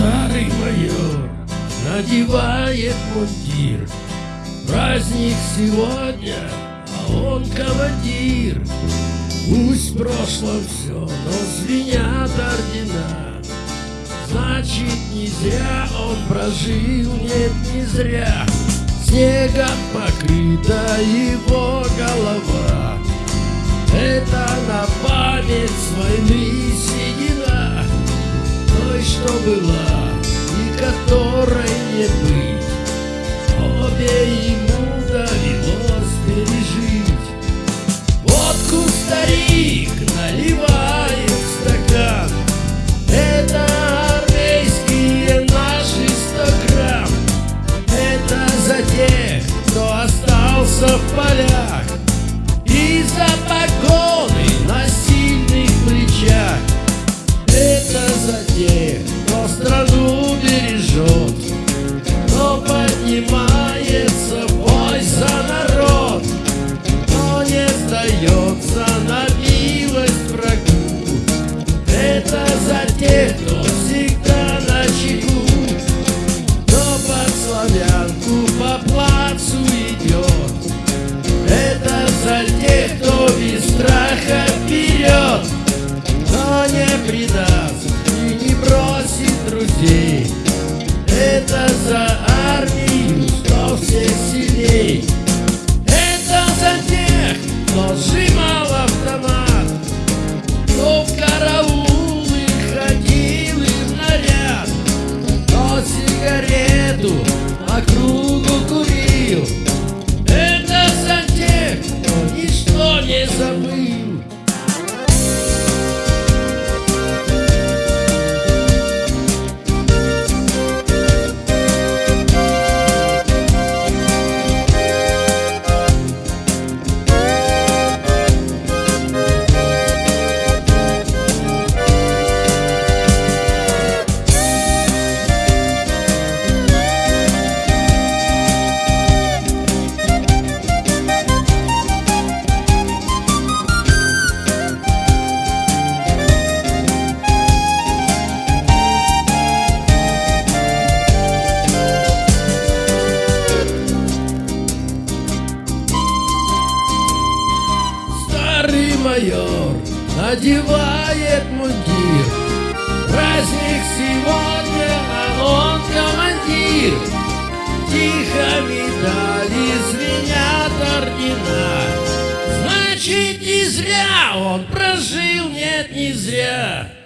Старый майор надевает мундир. Праздник сегодня, а он командир. Пусть в прошлом все, но звенят ордена. Значит, не зря он прожил, нет, не зря. Снегом покрыта его голова. Это на память с войны Той, что была и которой не быть. Обе ему довелось пережить. Водку старик наливает в стакан. Это армейские наши сто грамм. Это за тех, кто остался в полях. И за погоны плацу идет. Это за тех, кто без страха вперед. Но не предаст и не бросит друзей. Это за армию, что всех сильней майор надевает мундир. Праздник сегодня, а он командир. Тихо медали звенят ордена. Значит, не зря он прожил, нет, не зря